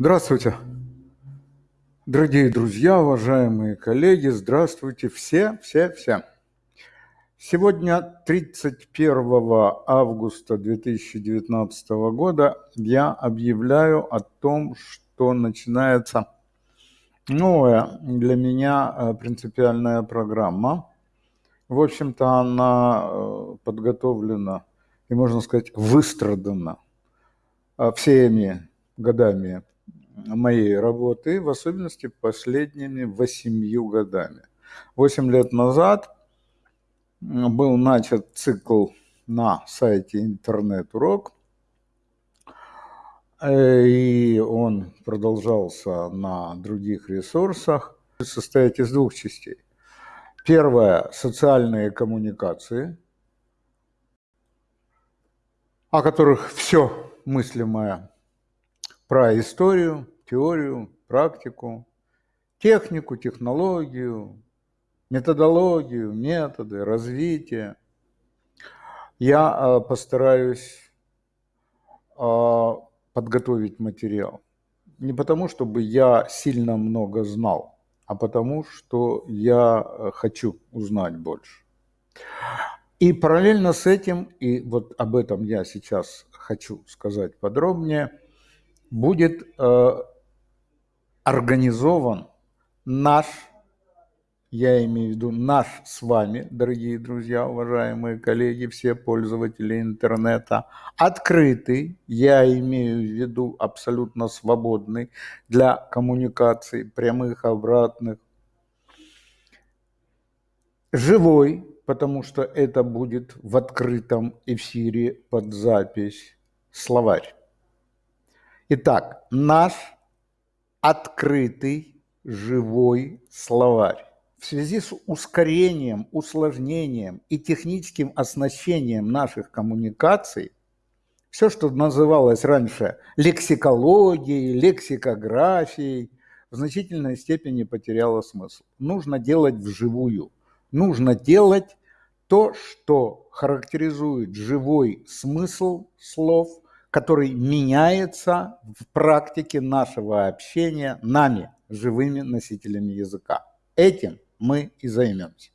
Здравствуйте, дорогие друзья, уважаемые коллеги, здравствуйте все, все, все. Сегодня, 31 августа 2019 года, я объявляю о том, что начинается новая для меня э, принципиальная программа. В общем-то, она э, подготовлена и, можно сказать, выстрадана э, всеми годами моей работы, в особенности последними восемью годами. Восемь лет назад был начат цикл на сайте интернет-урок, э, и он продолжался на других ресурсах, состоит из двух частей. Первое – социальные коммуникации, о которых все мыслимое про историю, теорию, практику, технику, технологию, методологию, методы, развитие. Я а, постараюсь а, подготовить материал. Не потому, чтобы я сильно много знал, а потому, что я а, хочу узнать больше. И параллельно с этим, и вот об этом я сейчас хочу сказать подробнее – будет э, организован наш, я имею в виду наш с вами, дорогие друзья, уважаемые коллеги, все пользователи интернета, открытый, я имею в виду абсолютно свободный для коммуникаций прямых, обратных, живой, потому что это будет в открытом эфире под запись словарь. Итак, наш открытый живой словарь в связи с ускорением, усложнением и техническим оснащением наших коммуникаций, все, что называлось раньше лексикологией, лексикографией, в значительной степени потеряло смысл. Нужно делать вживую. Нужно делать то, что характеризует живой смысл слов – который меняется в практике нашего общения нами, живыми носителями языка. Этим мы и займемся.